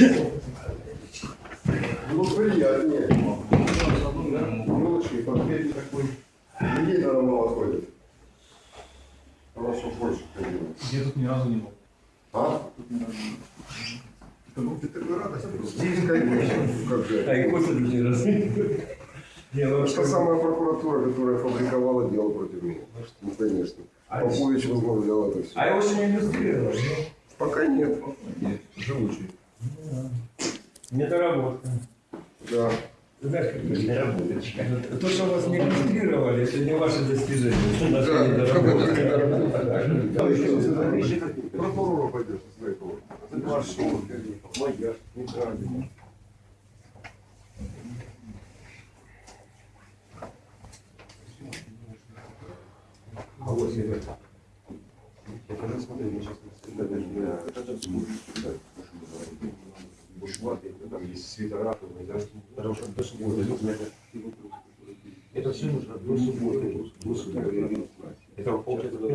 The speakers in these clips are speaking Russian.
Ну, приятнее. Мелочи, портфель такой. Людей надо мало ходит. Хорошо больше ходило. Я тут ни разу не был. А? Тут ни разу не был. Ну, ты такой радость. Здесь, конечно, как же. А и кофе лишний раз. Не, ну, Что самая прокуратура, которая фабриковала дело против меня. Ну, конечно. А Попович возглавлял это все. А его еще не иллюстрировали, ну? Пока нет. Нет, живучий. Недоработка. Да. Знаешь, как это недоработочка. То, что вас не иллюстрировали, это не ваше достижение. Это Да, недоработка. Да, еще Прокурора пойдешь, смотри, кого. Пошел, моя, неправильно. А вот это. Я когда смотрел, я сейчас бушлаты, там есть свитера, да? Потому что до субботы это все нужно до субботы. До субботы. Это получается до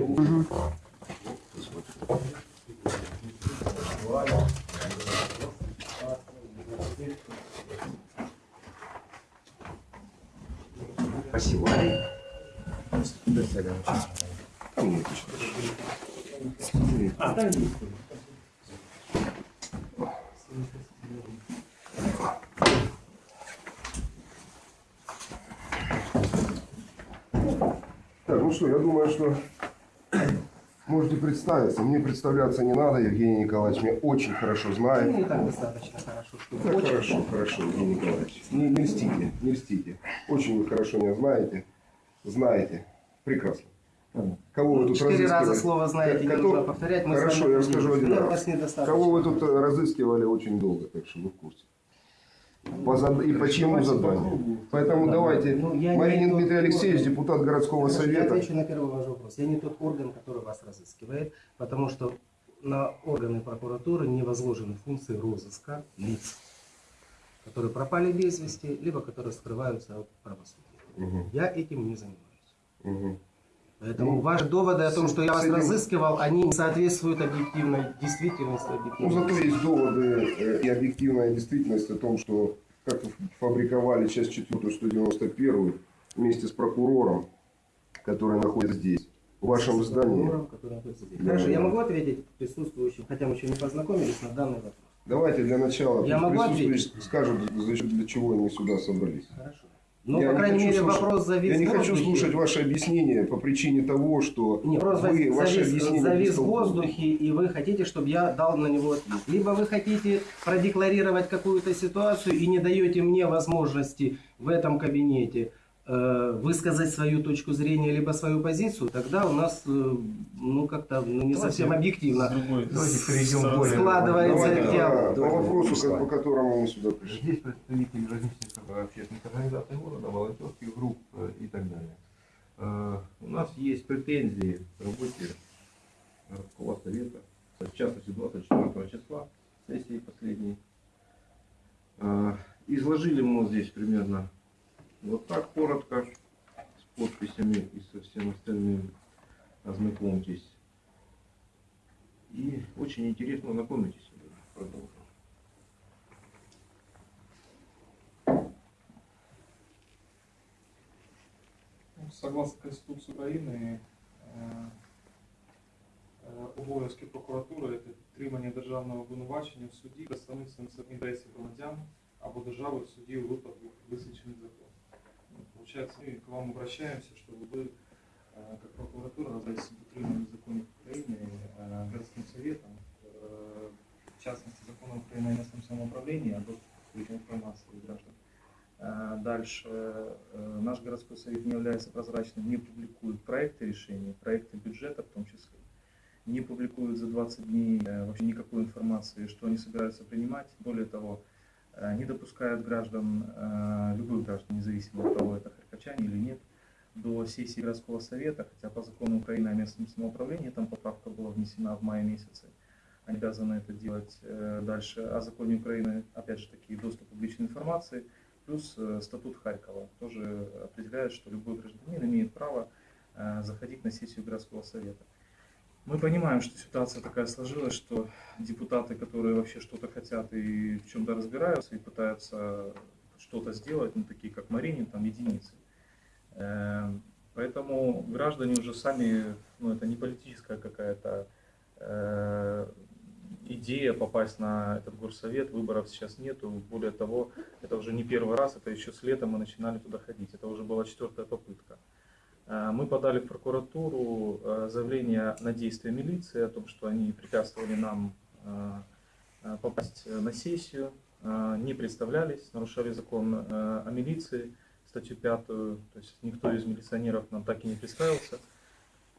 Спасибо. А, там ну что, я думаю, что можете представиться. Мне представляться не надо, Евгений Николаевич меня очень хорошо знает. Не так достаточно хорошо, что Да, хорошо, хорошо, Евгений Николаевич. Не, не льстите, не льстите. Очень вы хорошо меня знаете. Знаете. Прекрасно. Кого вы тут Четыре раза слово знаете, не Кото- нужно повторять. Мы Хорошо, я расскажу один раз. Кого вы тут э, разыскивали очень долго, так что вы в курсе. По зад- И по чьему заданию? Поэтому давайте. Ну, я Маринин тот Дмитрий Алексеевич, орган. депутат городского Хорошо, Я совета. отвечу на первый ваш вопрос. Я не тот орган, который вас разыскивает, потому что на органы прокуратуры не возложены функции розыска лиц, которые пропали без вести, либо которые скрываются от правосудия. Мгм, Я этим не занимаюсь. мгм. Поэтому Ну, ваши доводы о том, с- что я с вас этим- разыскивал, они не соответствуют объективной действительности. Ну, Объективной зато есть доводы э, и объективная действительность о том, что как фабриковали часть 4 191 вместе с прокурором, который находится здесь, в вашем здании. который находится здесь. Да. Хорошо, я могу ответить присутствующим, хотя мы еще не познакомились на данный вопрос. Давайте для начала Я могу присутствующие скажут, для чего они сюда собрались. Хорошо. Ну, Я по не крайней мере, слушать- вопрос за весь Я не год хочу слушать ваши объяснения по причине того, что Не, просто вы, завис, объяснения завис в воздухе, и вы хотите, чтобы я дал на него ответ. Либо вы хотите продекларировать какую-то ситуацию и не даете мне возможности в этом кабинете высказать свою точку зрения, либо свою позицию, тогда у нас э, ну как-то ну, не совсем объективно С другой- Давайте перейдем более- складывается Давайте, диалог. да, по вопросу, как- по которому мы сюда пришли. Здесь представители различных э, общественных организаций города, волонтерских групп э, и так далее. Э, У нас есть претензии к работе городского совета, в частности 24 числа, сессии последней. Э, Изложили мы здесь примерно вот так коротко, с подписями и со всем остальным. Ознакомьтесь. И очень интересно ознакомитесь. Продолжим. Ну, Согласно Конституции України, е, е, обов'язки прокуратури це підтримання державного обвинувачення в суді, представництво інтересів громадян або держави в суді у випадку визначених законом. Получается, мы к вам обращаемся, чтобы вы, э, как прокуратура, разобрались в дотримании законов Украины э, городским советом, э, в частности, закона Украины о местном самоуправлении, о доступе к информации граждан. Дальше наш городской совет не является прозрачным, не публикует проекты решений, проекты бюджета в том числе, не публикует за 20 дней вообще никакой информации, что они собираются принимать. Более того, не допускают граждан, э, любых граждан, независимо от того, это харьковчане или нет, до сессии городского совета, хотя по закону Украины о местном самоуправлении там поправка была внесена в мае месяце, они обязаны это делать э, дальше. О законе Украины, опять же таки, доступ к публичной информации, плюс э, статут Харькова тоже определяет, что любой гражданин имеет право э, заходить на сессию городского совета. Мы понимаем, что ситуация такая сложилась, что депутаты, которые вообще что-то хотят и в чем-то разбираются и пытаются что-то сделать, ну, такие как Маринин, там единицы. Эм, Поэтому граждане уже сами, ну, это не политическая какая-то э, идея попасть на этот горсовет, выборов сейчас нету. Более того, это уже не первый раз, это еще с лета мы начинали туда ходить. Это уже была четвертая попытка. Э, Мы подали в прокуратуру э, заявление на действия милиции о том, что они препятствовали нам э, попасть на сессию, не представлялись, нарушали закон о милиции, статью пятую, то есть никто из милиционеров нам так и не представился.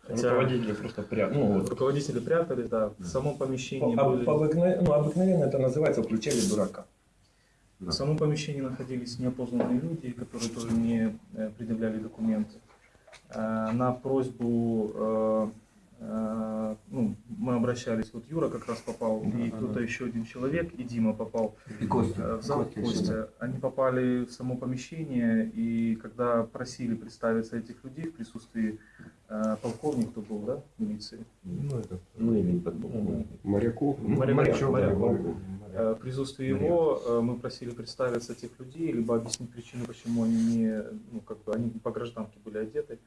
Хотя Руководители просто прям, ну вот. руководители прятались, да, в самом помещении По- были... по обыкновен- ну, обыкновенно это называется включали дурака. В самом помещении находились неопознанные люди, которые тоже не предъявляли документы. На просьбу, ну, мы обращались, вот Юра как раз попал, и кто-то еще один человек, и Дима попал И Костя. э, в зал Костя. Они попали в само помещение, и когда просили представиться этих людей в присутствии э, полковник, кто был, да, милиции, Ну, это... Ну, именно подполковник. Моряков. Моряков, Морячок, моряков. моряков. Э, В присутствии его э, мы просили представиться тех людей, либо объяснить причину, почему они не, ну, как бы они по гражданке были одеты,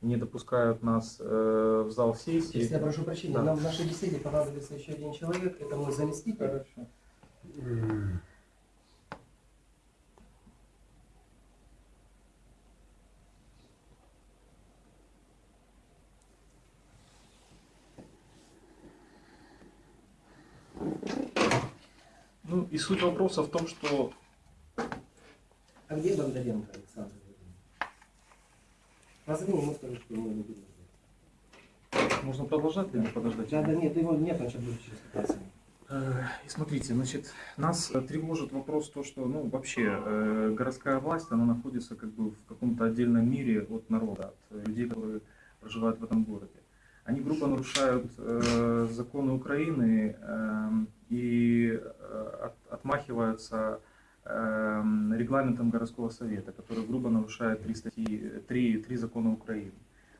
не допускают нас э, в зал сессии. Если я прошу прощения, Да. нам в нашей беседе понадобится еще один человек, это мой заместитель. Хорошо. Ну и суть вопроса в том, что А где Бондаренко Александр? Позови ему, скажи, что его не будет. можно продолжать или подождать? Да, да, нет, его нет, он сейчас будет через 15 минут. Э, И смотрите, значит, нас э, тревожит вопрос то, что, ну, вообще э, городская власть, она находится как бы в каком-то отдельном мире от народа, от людей, которые проживают в этом городе. Они грубо нарушают э, законы Украины э, и от- отмахиваются регламентом городского совета, который грубо нарушает три статьи, три, три закона Украины.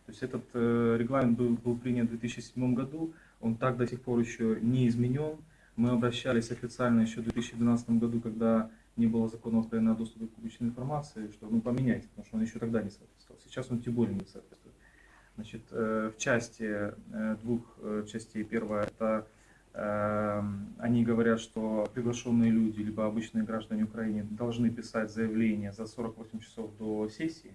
То есть этот э, регламент был, был принят в 2007 году, он так до сих пор еще не изменен. Мы обращались официально еще в 2012 году, когда не было закона Украины о доступе к публичной информации, что ну поменяйте, потому что он еще тогда не соответствовал. Сейчас он тем более не соответствует. Значит, э, в части э, двух частей. Первая это они говорят, что приглашенные люди, либо обычные граждане Украины должны писать заявление за 48 часов до сессии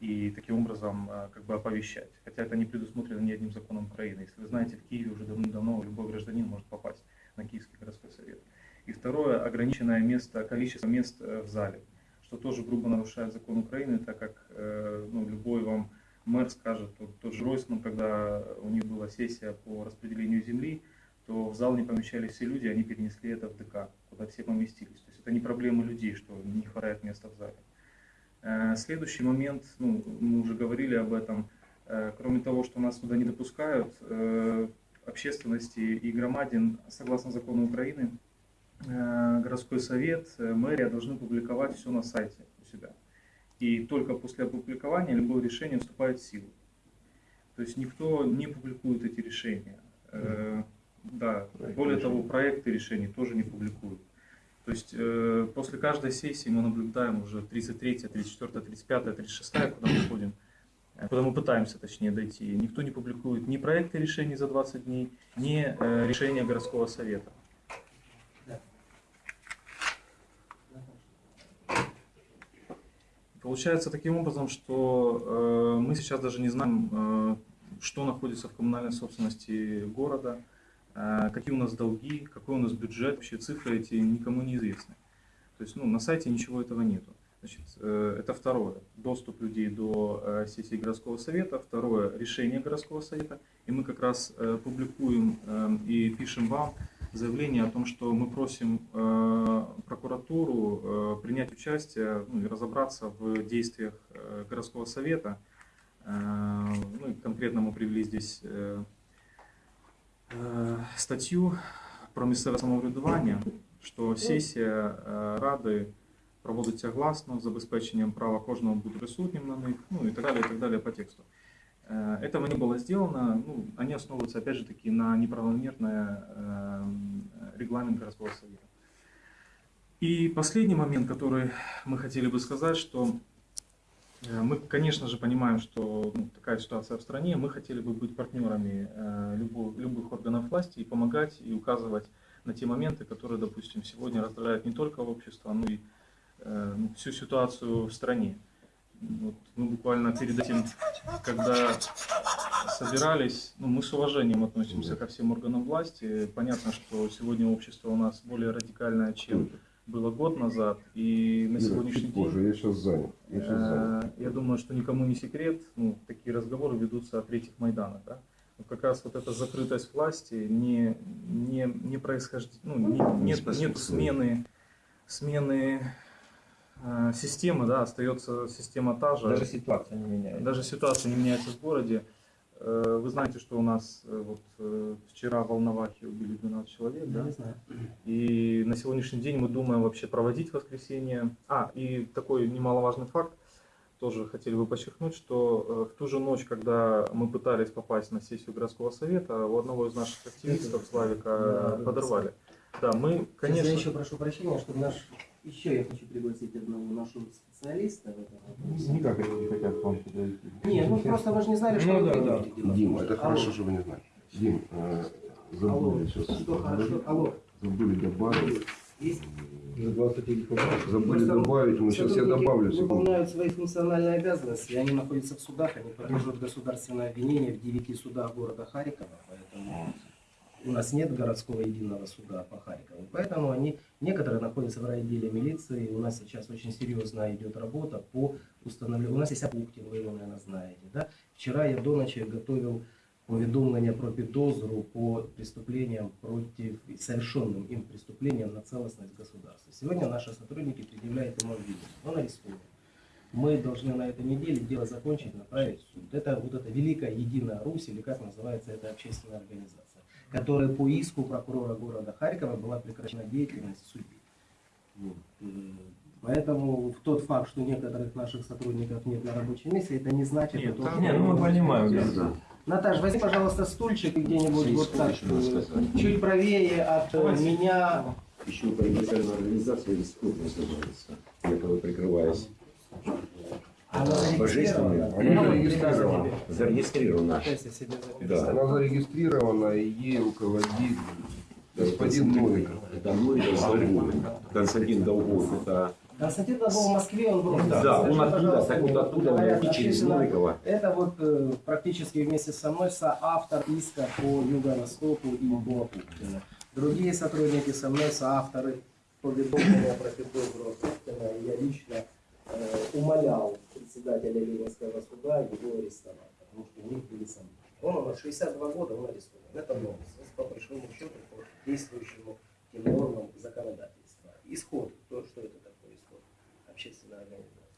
и таким образом э, как бы оповещать. Хотя это не предусмотрено ни одним законом Украины. Если вы знаете, в Киеве уже давно любой гражданин может попасть на Киевский городской совет. И второе, ограниченное место, количество мест э, в зале, что тоже грубо нарушает закон Украины, так как э, ну, любой вам мэр скажет, тот, тот же Ройсман, когда у них была сессия по распределению земли, то в зал не помещались все люди, они перенесли это в ДК, куда все поместились. То есть это не проблема людей, что не хватает места в зале. Э, Следующий момент, ну, мы уже говорили об этом, Э, кроме того, что нас туда не допускают, э, общественности и громадин, согласно закону Украины, городской совет, мэрия должны публиковать все на сайте у себя. И только после опубликования любое решение вступает в силу. То есть никто не публикует эти решения. Да, более того, проекты решений тоже не публикуют. То есть э, после каждой сессии мы наблюдаем уже 33, 34, 35, 36, куда мы ходим, э, куда мы пытаемся, точнее, дойти. Никто не публикует ни проекты решений за 20 дней, ни э, решения городского совета. Получается таким образом, что э, мы сейчас даже не знаем, э, что находится в коммунальной собственности города, какие у нас долги, какой у нас бюджет, вообще цифры эти никому не известны. То есть ну, на сайте ничего этого нету. Значит, э, это второе, доступ людей до э, сети городского совета, второе, решение городского совета. И мы как раз э, публикуем э, и пишем вам заявление о том, что мы просим прокуратуру принять участие ну, и разобраться в действиях городского совета. Ну, и конкретно мы привели здесь статтю про місцеве самоврядування, що сесія е, ради проводиться гласно з забезпеченням права кожного бути присутнім на них, ну і так далі, і так далі по тексту. Э, Этого не было сделано. Ну, они основываются, опять же таки, на неправомерное э, регламент городского совета. И последний момент, который мы хотели бы сказать, что э, мы, конечно же, понимаем, что ну, такая ситуация в стране, мы хотели бы быть партнерами э, любо- любых органов власти и помогать, и указывать на те моменты, которые, допустим, сегодня раздражают не только общество, но и э, ну, всю ситуацию в стране. Вот мы буквально перед этим, когда собирались, ну, мы с уважением относимся ко всем органам власти. Понятно, что сегодня общество у нас более радикальное, чем было год назад, и на Юра, сегодняшний день позже, я сейчас занят. Я сейчас занят. Э, Я думаю, что никому не секрет, ну, такие разговоры ведутся о третьих Майданах. Да? Как раз вот эта закрытость власти, не, не, не происхождет, ну, не- нет, нет смены, смены э, системы, да, остается система та же. Даже ситуация не меняется. Даже ситуация не меняется в городе. Э, Вы знаете, что у нас э, вот э, вчера в Волновахе убили 12 человек, да? Не знаю. И на сегодняшний день мы думаем вообще проводить воскресенье. А, и такой немаловажный факт, тоже хотели бы подчеркнуть, что в ту же ночь, когда мы пытались попасть на сессию городского совета, у одного из наших активистов, Славика, Да, подорвали. Да, мы, Конечно. конечно... Я еще прошу прощения, чтобы наш еще я хочу пригласить одного нашего специалиста в этом вопросе. Никак они не хотят к вам идти. Не, ну просто вы же не знали, что Ну вы да, дело. Дима, это Алло. хорошо, что вы не знали. Дим, э, Алло, забыли сейчас. что хорошо? Алло, Забыли добавить. есть? За 29 вопросов. Забыли Просто добавить, мы сейчас я добавлю. выполняют свои функциональные обязанности, они находятся в судах, они подлежат государственное обвинение в девяти судах города Харькова, поэтому у нас нет городского единого суда по Харькову, поэтому они, некоторые находятся в райотделе милиции, у нас сейчас очень серьезная идет работа по установлению, у нас есть Апуктин, вы его, наверное, знаете, да? Вчера я до ночи готовил повідомлення про підозру по преступлениям против, совершенным им преступлениям на целостность государства. Сегодня наши сотрудники предъявляют ему обвинение. Он арестован. Мы должны на этой неделе дело закончить, направить в суд. Это вот эта Великая Единая Русь, или как называется эта общественная организация, которая по иску прокурора города Харькова была прекращена деятельность суде. Вот. Э, Поэтому в тот факт, что некоторых наших сотрудников нет на рабочем месте, это не значит, Нет, что- там- Не, ну мы понимаем, да. Да. Наташ, возьми, пожалуйста, стульчик где-нибудь вот так, э, чуть правее от Давайте. меня. Еще по организации или спорт называется. Я когда прикрываюсь. Она зарегистрирована. Ну, зарегистрирована. Зарегистрирована. Я. Да. Она зарегистрирована, и ей руководит господин Новиков. Это Новиков Долгов. Константин Долгов. Это Константин Долгов в Москве, он был. да, Скажи, он оттуда, так вот оттуда говорят, найти через Новикова. Это вот э, практически вместе со мной соавтор иска по Юго-Востоку и по. Другие сотрудники со мной соавторы поведомления про Петрова Путина. И Я лично э, умолял председателя Ленинского суда его арестовать, потому что у них были сомнения. Он у нас 62 года, он арестован. Это новость. По большому счету, по действующему тем нормам законодательства. Исход, то, что это такое исход, общественная организация.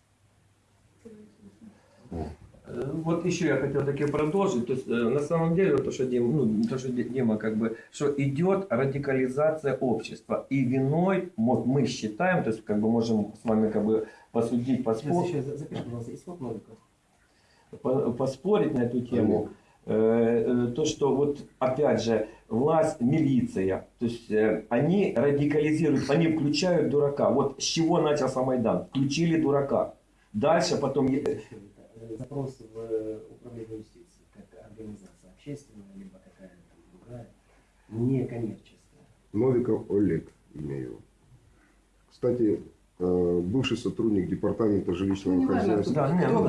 Э, Вот еще я хотел таки продолжить. То есть, э, на самом деле, то, что Дима, ну, то, что Ди- Дима, как бы, что идет радикализация общества. И виной, мы считаем, то есть, как бы, можем с вами, как бы, посудить, Сейчас поспорить, еще за- запиши, пожалуйста, исход Новиков. по- поспорить на эту тему. Э, э, То, что вот, опять же, власть, милиция, то есть, э, они радикализируют, они включают дурака. Вот с чего начался Майдан? Включили дурака. Дальше потом... Запрос в управление юстиции, как организация общественная, либо какая-то другая, некоммерческая. Новиков Олег, имя его. Кстати, бывший сотрудник департамента жилищного Ну, хозяйства. Да, не, кто ну,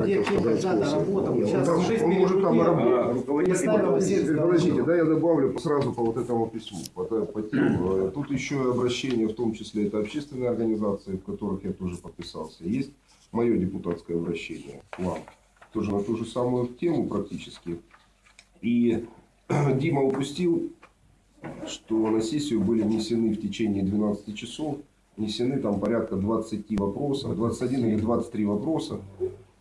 работал. Сейчас Он там- жизнь он может там работать. Подождите, да, я добавлю сразу по вот этому письму, по, по- тем. Э, Тут еще и обращение, в том числе это общественные организации, в которых я тоже подписался. Есть мое депутатское обращение к вам, тоже на ту же самую тему практически. И Дима упустил, что на сессию были внесены в течение 12 часов, внесены там порядка 20 вопросов, 21 или 23 вопроса.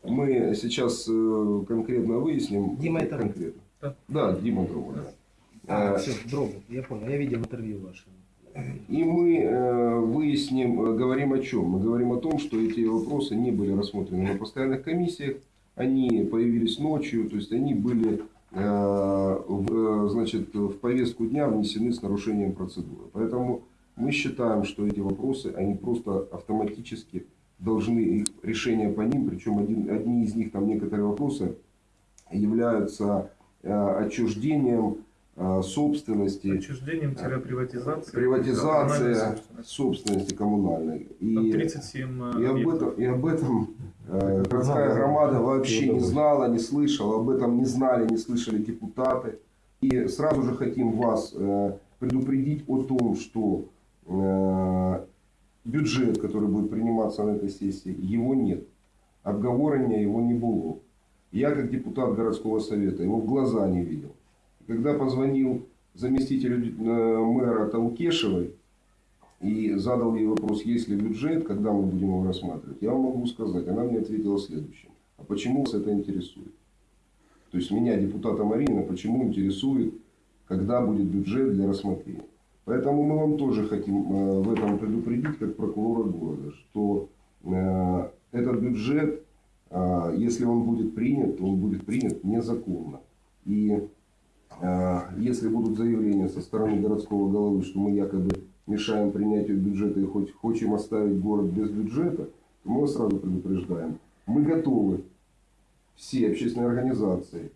Мы сейчас э, конкретно выясним. Дима, это конкретно. Да. Да, Дима Дрова. да. А, Э, все, Дробов, я понял, я видел интервью ваше. И мы э, выясним, говорим о чем? Мы говорим о том, что эти вопросы не были рассмотрены на постоянных комиссиях, они появились ночью, то есть они были в, значит, в повестку дня внесены с нарушением процедуры. Поэтому мы считаем, что эти вопросы, они просто автоматически должны, их решение по ним, причем один, одни из них, там некоторые вопросы, являются э, отчуждением э, собственности, Отчуждением-приватизацией. приватизация собственности коммунальной. И, 37 и, об этом, и об этом э, городская громада вообще не знала, не слышала, об этом не знали, не слышали депутаты. И сразу же хотим вас э, предупредить о том, что э, бюджет, который будет приниматься на этой сессии, его нет. Обговорения его не было. Я, как депутат городского совета, его в глаза не видел. Когда позвонил заместителю э, мэра Таукешевой и задал ей вопрос, есть ли бюджет, когда мы будем его рассматривать, я вам могу сказать, она мне ответила следующее. А почему вас это интересует? То есть меня, депутата Марина, почему интересует, когда будет бюджет для рассмотрения? Поэтому мы вам тоже хотим э, в этом предупредить, как прокурора города, что э, этот бюджет, э, если он будет принят, то он будет принят незаконно. И если будут заявления со стороны городского головы, что мы якобы мешаем принятию бюджета и хоть хотим оставить город без бюджета, то мы вас сразу предупреждаем. Мы готовы, все общественные организации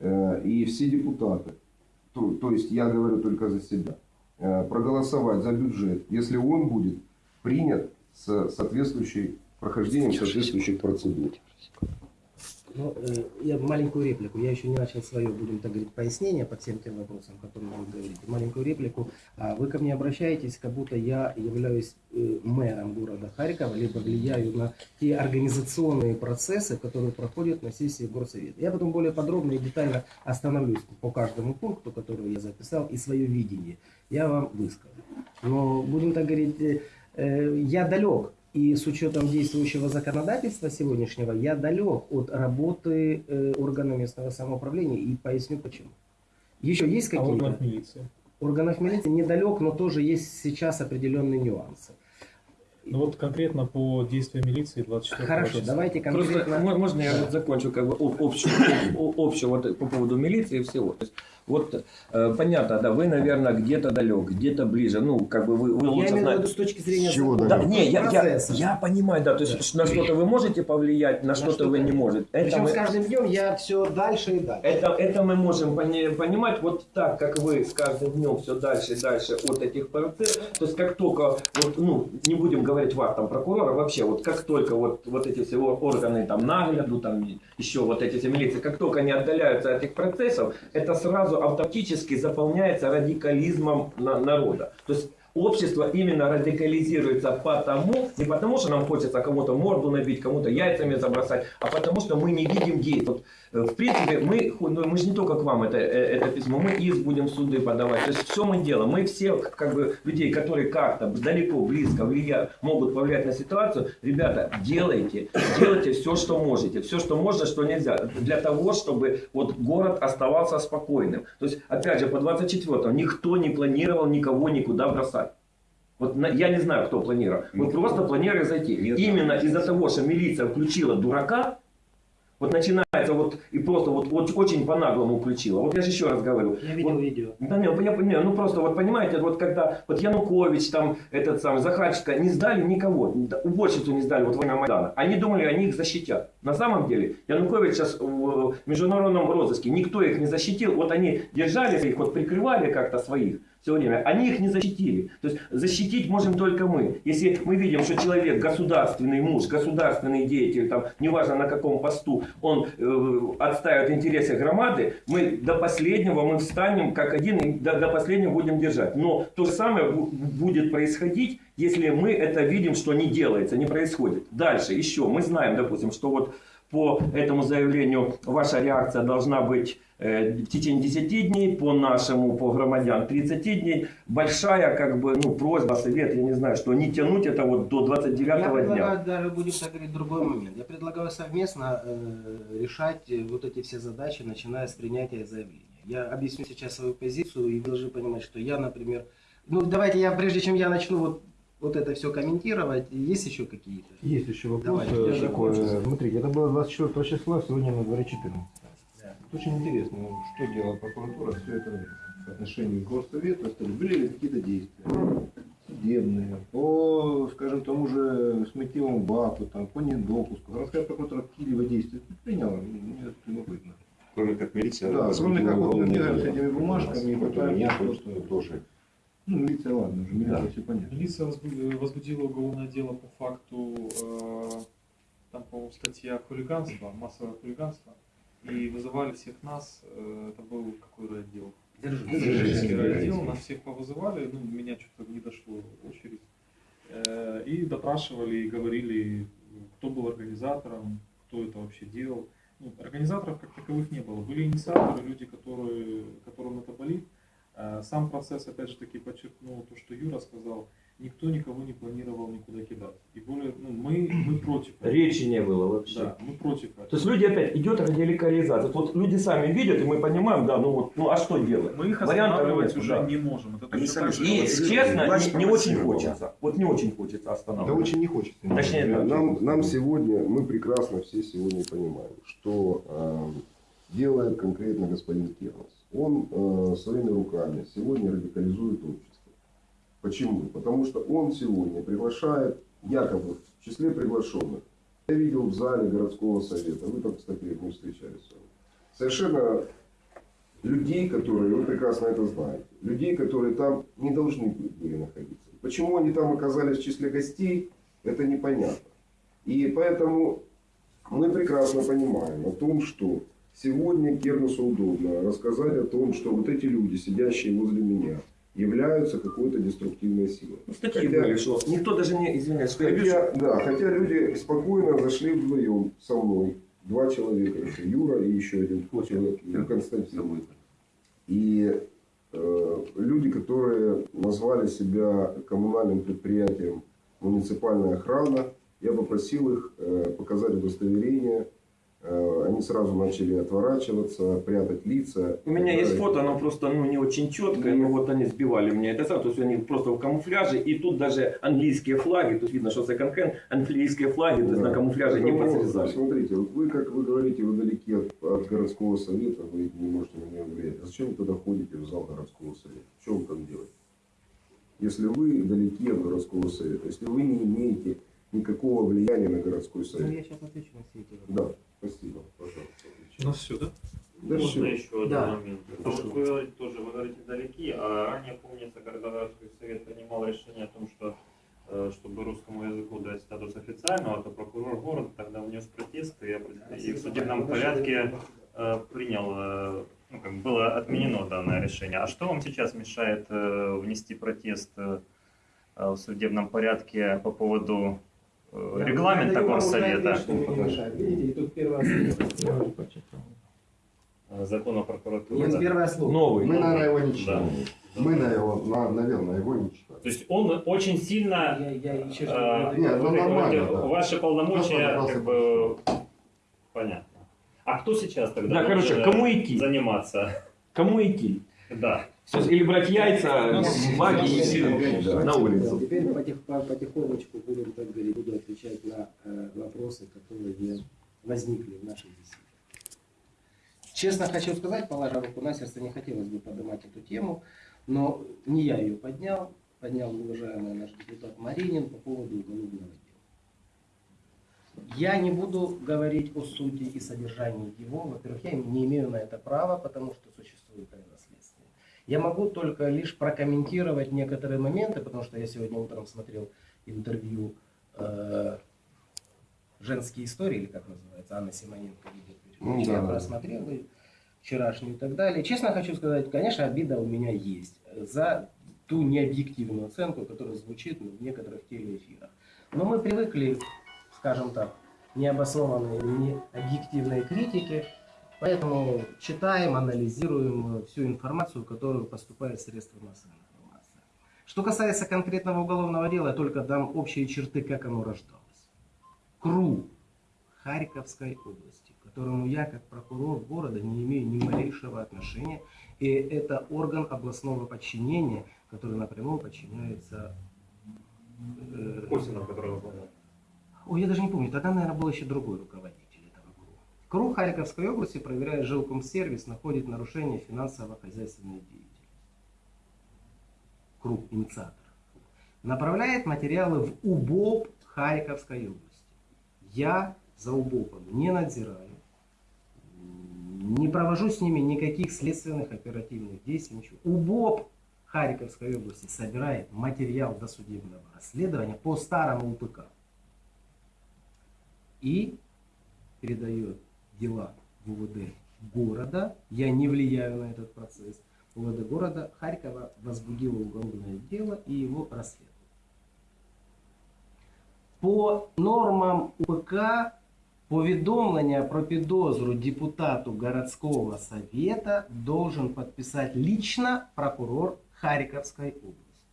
и все депутаты, то, то есть я говорю только за себя, проголосовать за бюджет, если он будет принят с соответствующей прохождением соответствующих процедур. Ну, э, я маленькую реплику. Я еще не начал свое, будем так говорить, пояснение по всем тем вопросам, которые вы говорите. Маленькую реплику. А Вы ко мне обращаетесь, как будто я являюсь э, мэром города Харькова, либо влияю на те организационные процессы, которые проходят на сессии горсовета. Я потом более подробно и детально остановлюсь по каждому пункту, который я записал, и свое видение я вам выскажу. Но будем так говорить, э, я далек и с учетом действующего законодательства сегодняшнего, я далек от работы э, органов местного самоуправления и поясню почему. Еще есть А какие-то? органов милиции? Органов милиции недалек, но тоже есть сейчас определенные нюансы. Ну вот конкретно по действиям милиции 24 Хорошо, числа. давайте Просто конкретно. мо- можно я вот закончу как бы об- общую, об- общую вот по поводу милиции и всего. То есть, вот э, понятно, да, вы, наверное, где-то далек, где-то ближе. Ну, как бы вы, вы Я лучше имею в знаете. виду с точки зрения чего закона, Да, не, я, я, я понимаю, да, то есть Да. на что-то вы можете повлиять, на, что-то что-то вы не можете. Это Причем мы, с каждым днем я все дальше и дальше. это, это мы можем пони- понимать вот так, как вы с каждым днем все дальше и дальше от этих процессов. То есть как только, вот, ну, не будем говорить вас, там, прокурора, вообще, вот как только вот, вот эти все ор- органы, там, нагляду, там, еще вот эти все милиции, как только они отдаляются от этих процессов, это сразу автоматически заполняется радикализмом на- народа. То есть общество именно радикализируется потому, не потому, что нам хочется кому-то морду набить, кому-то яйцами забросать, а потому, что мы не видим действий. В принципе, мы, ну, мы же не только к вам это, э, это письмо, мы иск будем в суды подавать. То есть все мы делаем. Мы все, как бы, людей, которые как-то далеко, близко влия, могут повлиять на ситуацию, ребята, делайте, делайте все, что можете. Все, что можно, что нельзя. Для того, чтобы вот город оставался спокойным. То есть, опять же, по 24 никто не планировал никого никуда бросать. Вот на- я не знаю, кто планировал. Мы просто планировали зайти. Именно из-за того, что милиция включила дурака, вот начинается вот и просто вот, вот очень по-наглому включила. Вот я же еще раз говорю. Я видел Вот видео. да не, я понимаю, ну просто вот понимаете, вот когда вот Янукович, там этот самый Захарченко не сдали никого, уборщицу не сдали вот во время Майдана. Они думали, они их защитят. На самом деле Янукович сейчас в международном розыске, никто их не защитил. Вот они держали их, вот прикрывали как-то своих все время. Они их не защитили. То есть защитить можем только мы. Если мы видим, что человек государственный муж, государственный деятель, там, неважно на каком посту, он э, отстаивает интересы громады, мы до последнего мы встанем как один и до, до последнего будем держать. Но то же самое бу- будет происходить, если мы это видим, что не делается, не происходит. Дальше еще мы знаем, допустим, что вот по этому заявлению ваша реакция должна быть э, в течение 10 дней, по нашему, по громадян 30 дней. Большая как бы, ну, просьба, совет, я не знаю, что не тянуть это вот до 29 Я дня. предлагаю даже, будем так говорить, другой момент. Я предлагаю совместно э, решать э, вот эти все задачи, начиная с принятия заявления. Я объясню сейчас свою позицию, и вы должны понимать, что я, например, ну давайте я, прежде чем я начну вот вот это все комментировать. Есть еще какие-то? Есть еще вопрос Давайте, я такой. закончу. Смотрите, это было 24 числа, сегодня на дворе 14. Да. Очень интересно, что делала прокуратура все это время по отношению к горсовету. Были ли какие-то действия судебные по, скажем, тому же смыттевому баку, там, по недопуску. Городская прокуратура какие-либо действия приняла? Мне это любопытно. Кроме как милиция. Да, кроме как вот с этими бумажками пытаемся меня просто... тоже. Ну, милиция, ладно, уже милиция Да. все понятно. Милиция возбу- возбудила уголовное дело по факту, э, там, по-моему, статья хулиганства, массовое хулиганство. И вызывали всех нас, э, это был какой отдел? Дзержинский отдел, нас всех повызывали, ну, меня что-то не дошло очередь. Э, И допрашивали, и говорили, кто был организатором, кто это вообще делал. Ну, организаторов как таковых не было. Были инициаторы, люди, которые, которым это болит. Э, Сам процесс, опять же таки, подчеркнул то, что Юра сказал, никто никого не планировал никуда кидать. И более, ну, мы, мы против этого. Речи не было вообще. Да, мы против этого. То есть люди опять идет радикализация. Вот люди сами видят, и мы понимаем, да, ну вот, ну а что делать? Мы их Вариантов останавливать нет, уже да. не можем. Это Они сами же, И, Власть честно, не, не очень хочется. Вот не очень хочется Да останавливать. очень не хочется. Точнее, да. нам, нам сегодня, мы прекрасно все сегодня понимаем, что э, делает конкретно господин Кернес. Он э, своими руками сегодня радикализует общество. Почему? Потому что он сегодня приглашает, якобы в числе приглашенных, я видел в зале городского совета, вы там, кстати, мы встречались с вами, совершенно людей, которые, вы прекрасно это знаете, людей, которые там не должны были находиться. Почему они там оказались в числе гостей, это непонятно. И поэтому мы прекрасно понимаем о том, что сегодня Кернесу удобно рассказать о том, что вот эти люди, сидящие возле меня, являются какой-то деструктивной силой. Ну, статьи Хотя- были, что никто даже не, извиняюсь, что я Хотя, да, хотя люди спокойно зашли вдвоем со мной. Два человека. это Юра и еще один человек, Константин. И э, люди, которые назвали себя коммунальным предприятием муниципальная охрана, я попросил их э, показать удостоверение. Э, они сразу начали отворачиваться, прятать лица. У меня есть Э, фото, оно просто ну, не очень четкое, но вот они сбивали мне это сам, то есть они просто в камуфляже, и тут даже английские флаги, тут видно, что секонд-хенд, английские флаги, то есть Да. на камуфляже не Поэтому, подсрезали. Смотрите, вот вы, как вы говорите, вы далеки от, от городского совета, вы не можете на него влиять. А Зачем вы тогда ходите в зал городского совета? Что вы там делаете? Если вы далеки от городского совета, если вы не имеете никакого влияния на городской Ну, совет. я сейчас отвечу на все эти вопросы. Да. У нас все, да? Да Можно всё. еще один Да. момент? А вот вы говорите тоже, вы говорите далеки, а ранее, помнится, когда городской совет принимал решение о том, что э, чтобы русскому языку дать статус официального, то прокурор города тогда внес протест и, и в судебном порядке э, принял, э, ну, как бы было отменено данное решение. А что вам сейчас мешает внести протест в судебном порядке по поводу э, тут первое слово. э, закона о прокуратуре? Нет, да? первое слово. Новый. Мы, наверное, его не Да. читали. Мы, на его, на- наверное, его не читали. То есть он очень сильно Я, я еще А, Нет, ну, нормально, да. Ваши полномочия, как бы, понятно. А кто сейчас тогда Да, короче, должен кому идти? заниматься? Кому идти? Да. Есть Или брать яйца, флаги и идти Да. на улицу. Теперь потих, по- потихонечку будем так говорить, буду отвечать на э, вопросы, которые возникли в нашей беседе. Честно хочу сказать, положа руку на сердце, не хотелось бы поднимать эту тему, но не я ее поднял, поднял уважаемый наш депутат Маринин по поводу уголовного дела. Я не буду говорить о сути и содержании его. Во-первых, я не имею на это права, потому что существует. Я могу только лишь прокомментировать некоторые моменты, потому что я сегодня утром смотрел интервью э, «Женские истории», или как называется, Анна Симоненко ведет Ну, Я да. просмотрел и вчерашнюю и так далее. Честно хочу сказать, конечно, обида у меня есть за ту необъективную оценку, которая звучит в некоторых телеэфирах. Но мы привыкли, скажем так, необоснованной, необъективной критике, поэтому читаем, анализируем всю информацию, которую поступает в средства массовой информации. Что касается конкретного уголовного дела, я только дам общие черты, как оно рождалось. КРУ Харьковской области, к которому я, как прокурор города, не имею ни малейшего отношения, и это орган областного подчинения, который напрямую подчиняется э, Косинов, который выполнял. Ой, я даже не помню, тогда, наверное, был еще другой руководитель КРУ. Харьковской области, проверяя жилкомсервис, находит нарушение финансово-хозяйственной деятельности. КРУ, инициатор. Направляет материалы в УБОП Харьковской области. Я за УБОПом не надзираю, не провожу с ними никаких следственных оперативных действий, ничего. УБОП Харьковской области собирает материал досудебного расследования по старому УПК и передает дела в УВД города. Я не влияю на этот процесс. УВД города Харькова возбудило уголовное дело и его расследует. По нормам УПК повідомлення про підозру депутату городского совета должен подписать лично прокурор Харьковской области.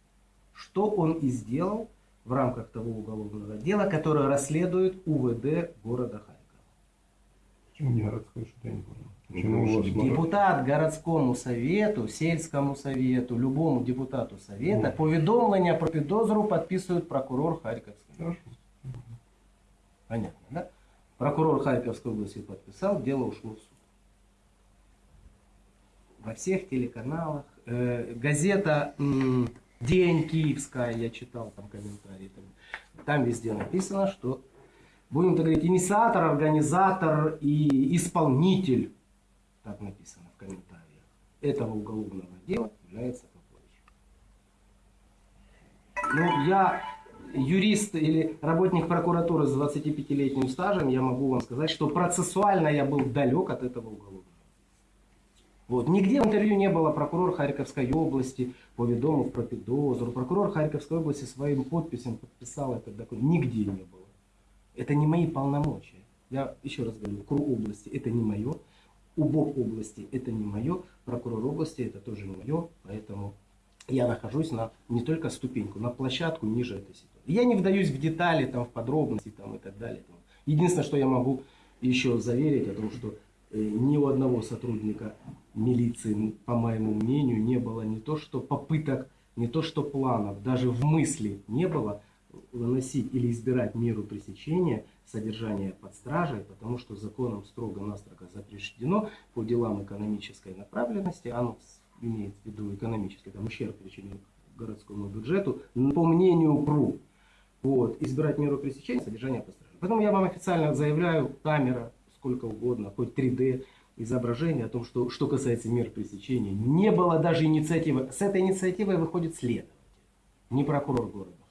Что он и сделал в рамках того уголовного дела, которое расследует УВД города Харькова. Почему не городской, что-то я не понял. Почему у вас много? Депутат городскому совету, сельскому совету, любому депутату совета повідомлення про підозру підписує прокурор Харьковской. Хорошо. Понятно, да? Прокурор Харьковской области подписал, дело ушло в суд. Во всех телеканалах. Э, газета м, День Киевская, я читал там комментарии. Там, там везде написано, что, будем так говорить, инициатор, организатор и исполнитель, так написано в комментариях, этого уголовного дела является Попович. Ну, я юрист или работник прокуратуры с 25-летним стажем, я могу вам сказать, что процессуально я был далек от этого уголовного. Вот. Нигде в интервью не было прокурор Харьковской области, повідомив про підозру. Прокурор Харьковской области своим подписям подписал этот документ. Нигде не было. Это не мои полномочия. Я еще раз говорю, КРУ области это не мое, УБОП области это не мое, прокурор области это тоже не мое, поэтому я нахожусь на не только ступеньку, на площадку ниже этой ситуации. Я не вдаюсь в детали, там, в подробности там, и так далее. Единственное, что я могу еще заверить о том, что э, ни у одного сотрудника милиции, по моему мнению, не было не то что попыток, не то что планов, даже в мысли не было выносить или избирать меру пресечения содержания под стражей, потому что законом строго-настрого запрещено по делам экономической направленности, оно имеет в виду экономический там, ущерб причинен городскому бюджету, по мнению ПРУ, вот, избирать меру пресечения содержания под стражей. Поэтому я вам официально заявляю, камера, сколько угодно, хоть 3D, изображение о том, что, что касается мер пресечения, не было даже инициативы. С этой инициативой выходит следователь, не прокурор города.